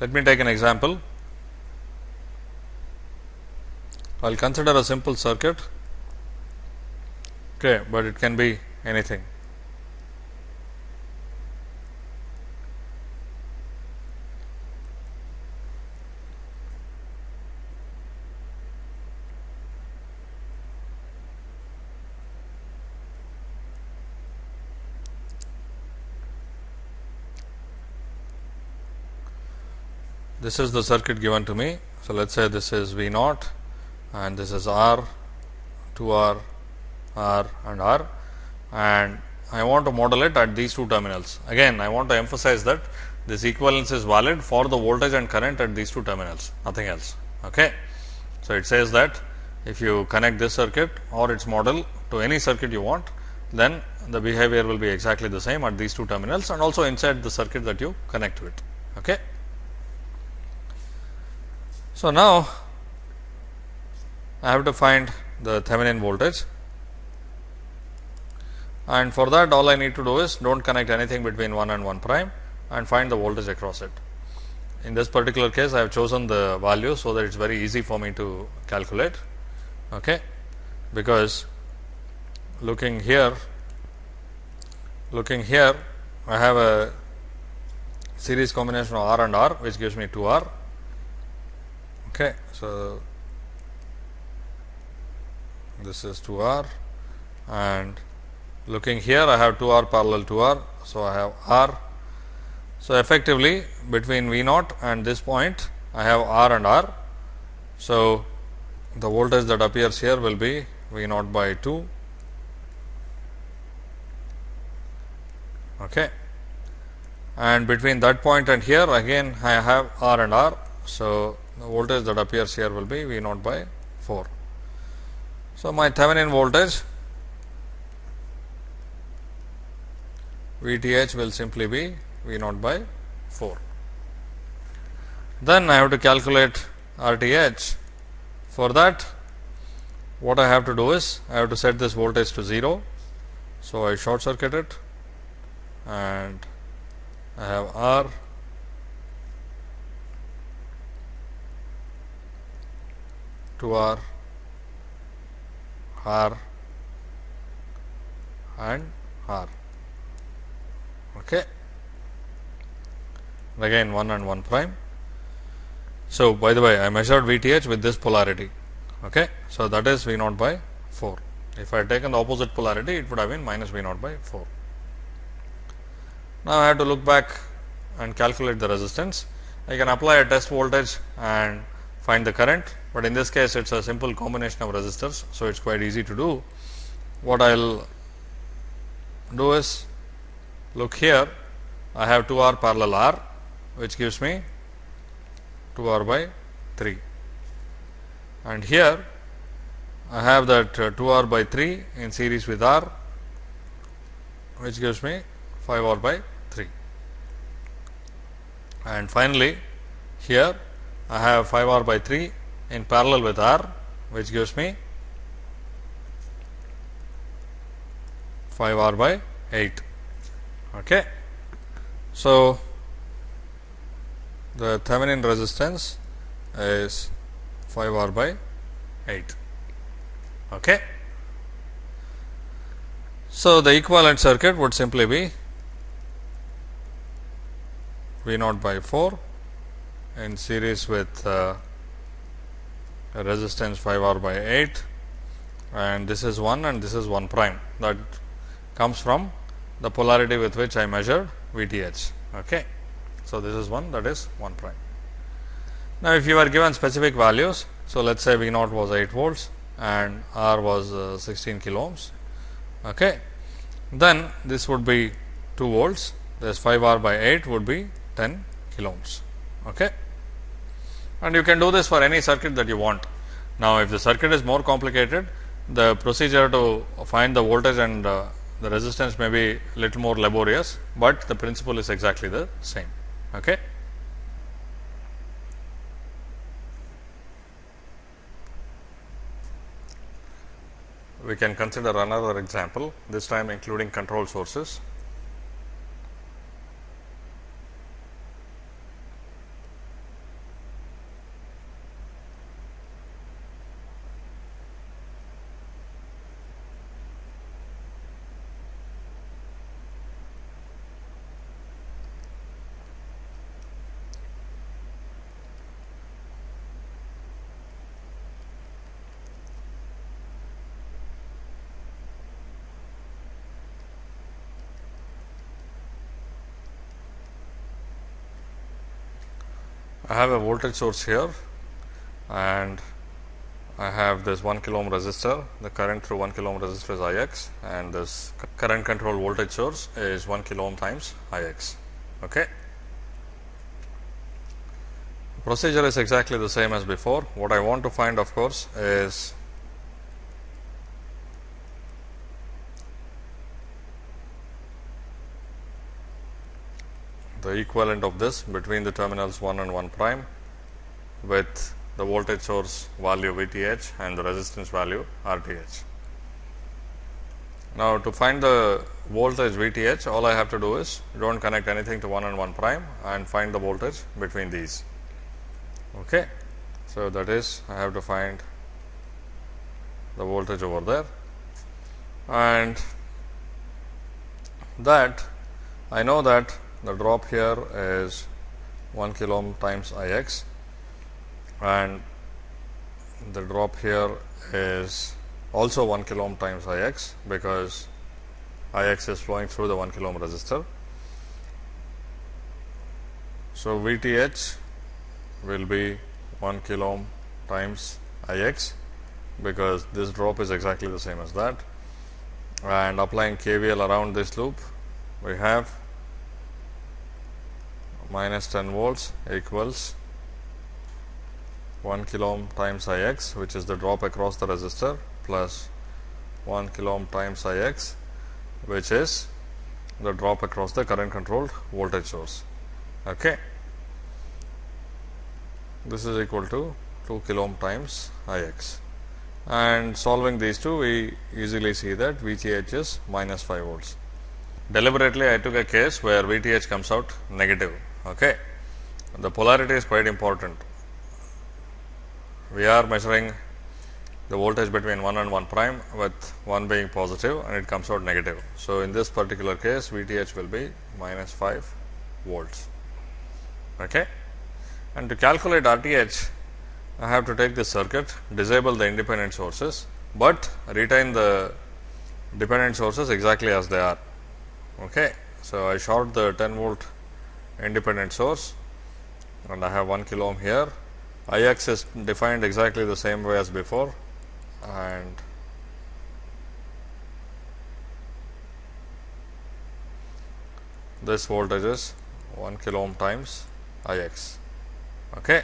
Let me take an example. I will consider a simple circuit, okay, but it can be anything. This is the circuit given to me. So, let us say this is V naught and this is R, 2 R, R and R and I want to model it at these two terminals. Again I want to emphasize that this equivalence is valid for the voltage and current at these two terminals, nothing else. Okay. So, it says that if you connect this circuit or its model to any circuit you want, then the behavior will be exactly the same at these two terminals and also inside the circuit that you connect to it. Okay. So, now I have to find the Thevenin voltage. And for that all I need to do is do not connect anything between 1 and 1 prime and find the voltage across it. In this particular case I have chosen the value, so that it is very easy for me to calculate okay, because looking here looking here I have a series combination of R and R which gives me 2 R Okay. So, this is 2 R and looking here I have 2 R parallel to R. So, I have R. So, effectively between V naught and this point I have R and R. So, the voltage that appears here will be V naught by 2 okay. and between that point and here again I have R and R. So, the voltage that appears here will be V naught by 4. So, my Thevenin voltage VTH will simply be V naught by 4. Then I have to calculate RTH. For that, what I have to do is I have to set this voltage to 0. So, I short circuit it and I have R 2 R, R and R. Okay. Again 1 and 1 prime. So, by the way I measured VTH with this polarity. Okay. So, that is V naught by 4. If I had taken the opposite polarity it would have been minus V naught by 4. Now, I have to look back and calculate the resistance. I can apply a test voltage and find the current, but in this case it is a simple combination of resistors. So, it is quite easy to do. What I will do is look here I have 2 R parallel R which gives me 2 R by 3 and here I have that uh, 2 R by 3 in series with R which gives me 5 R by 3 and finally here I have 5 R by 3 in parallel with R which gives me 5 R by 8. Okay. So, the Thevenin resistance is 5 R by 8. Okay. So, the equivalent circuit would simply be V naught by 4 in series with uh, resistance 5 R by 8 and this is 1 and this is 1 prime that comes from the polarity with which I measured VTH. Okay. So, this is 1 that is 1 prime. Now, if you are given specific values, so let us say V naught was 8 volts and R was uh, 16 kilo ohms, okay. then this would be 2 volts, this 5 R by 8 would be 10 kilo ohms okay. And you can do this for any circuit that you want. Now, if the circuit is more complicated, the procedure to find the voltage and uh, the resistance may be a little more laborious, but the principle is exactly the same. Okay. We can consider another example, this time including control sources. I have a voltage source here and I have this 1 kilo ohm resistor. The current through 1 kilo ohm resistor is I x and this current control voltage source is 1 kilo ohm times I x. Okay. Procedure is exactly the same as before. What I want to find of course is the equivalent of this between the terminals 1 and 1 prime with the voltage source value VTH and the resistance value RTH. Now, to find the voltage VTH, all I have to do is do not connect anything to 1 and 1 prime and find the voltage between these. Okay. So, that is I have to find the voltage over there and that I know that the drop here is 1 kilo ohm times I x and the drop here is also 1 kilo ohm times I x because I x is flowing through the 1 kilo ohm resistor. So, V t h will be 1 kilo ohm times I x because this drop is exactly the same as that and applying KVL around this loop we have minus 10 volts equals 1 kilo ohm times I x which is the drop across the resistor plus 1 kilo ohm times I x which is the drop across the current controlled voltage source. Okay. This is equal to 2 kilo ohm times I x and solving these two we easily see that VTH is minus 5 volts. Deliberately I took a case where VTH comes out negative Okay. The polarity is quite important. We are measuring the voltage between 1 and 1 prime with 1 being positive and it comes out negative. So, in this particular case VTH will be minus 5 volts. Okay. And to calculate RTH I have to take this circuit, disable the independent sources, but retain the dependent sources exactly as they are. Okay. So, I short the 10 volt independent source and I have 1 kilo ohm here. I x is defined exactly the same way as before and this voltage is 1 kilo ohm times I x. Okay.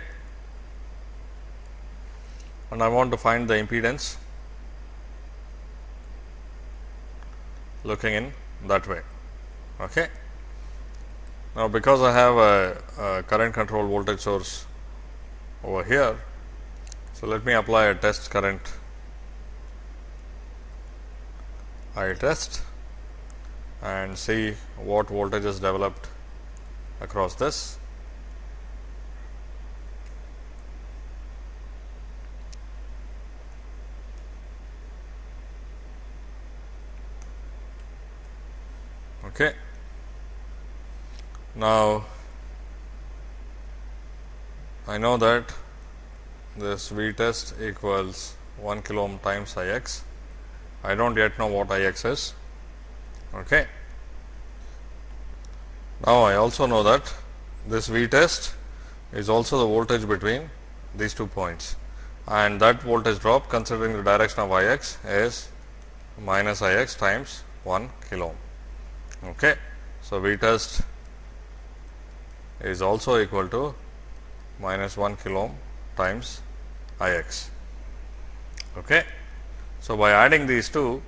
And I want to find the impedance looking in that way. Okay. Now, because I have a, a current control voltage source over here, so let me apply a test current I test and see what voltage is developed across this. Okay. Now, I know that this V test equals 1 kilo ohm times I x. I do not yet know what I x is. Okay. Now, I also know that this V test is also the voltage between these two points and that voltage drop considering the direction of I x is minus I x times 1 kilo ohm. Okay. So, V test is also equal to minus 1 kilo ohm times I x. Okay. So, by adding these two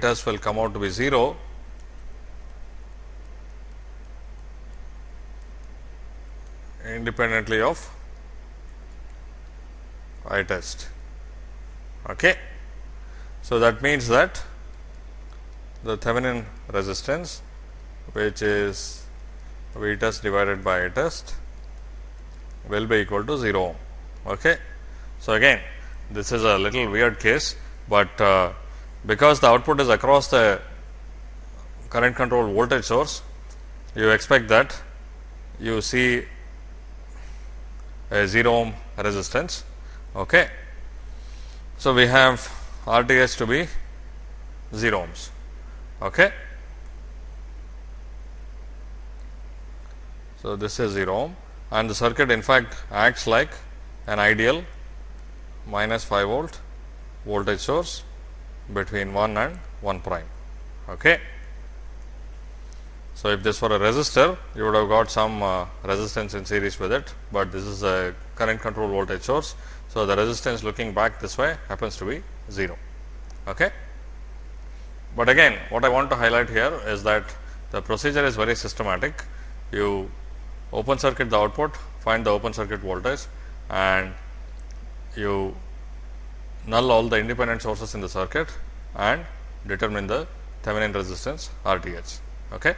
test will come out to be 0 independently of I test. Okay. So, that means that the Thevenin resistance which is V test divided by I test will be equal to 0 Okay. So, again this is a little weird case, but uh, because the output is across the current control voltage source, you expect that you see a 0 ohm resistance. Okay. So, we have R T H to be 0 ohms. Okay. So, this is 0 ohm and the circuit in fact acts like an ideal minus 5 volt voltage source between 1 and 1 prime. Okay. So, if this were a resistor, you would have got some uh, resistance in series with it, but this is a current control voltage source. So, the resistance looking back this way happens to be 0. Okay. But again, what I want to highlight here is that the procedure is very systematic. You open circuit the output, find the open circuit voltage and you null all the independent sources in the circuit and determine the Thevenin resistance R t h. Okay.